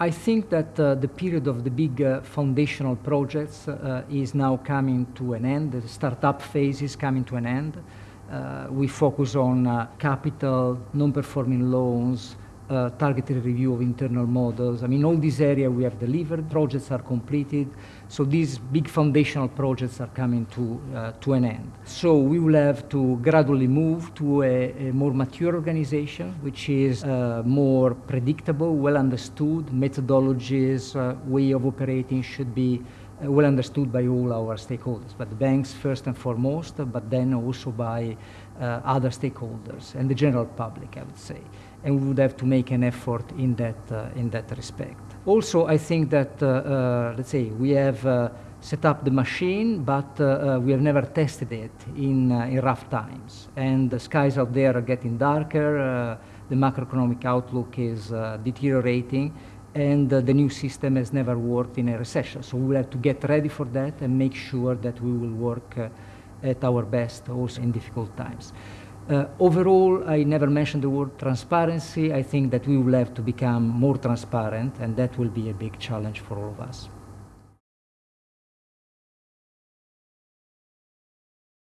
I think that uh, the period of the big uh, foundational projects uh, is now coming to an end. The startup phase is coming to an end. Uh, we focus on uh, capital, non-performing loans, uh, targeted review of internal models. I mean, all these areas we have delivered, projects are completed, so these big foundational projects are coming to, uh, to an end. So we will have to gradually move to a, a more mature organization, which is uh, more predictable, well understood, methodologies, uh, way of operating should be well understood by all our stakeholders, but the banks first and foremost, but then also by uh, other stakeholders and the general public, I would say. And we would have to make an effort in that, uh, in that respect. Also, I think that, uh, uh, let's say, we have uh, set up the machine, but we have never tested it in, in rough times. And the skies out there are getting darker, the macroeconomic outlook is deteriorating, and uh, the new system has never worked in a recession. So we will have to get ready for that and make sure that we will work uh, at our best also in difficult times. Uh, overall, I never mentioned the word transparency. I think that we will have to become more transparent, and that will be a big challenge for all of us.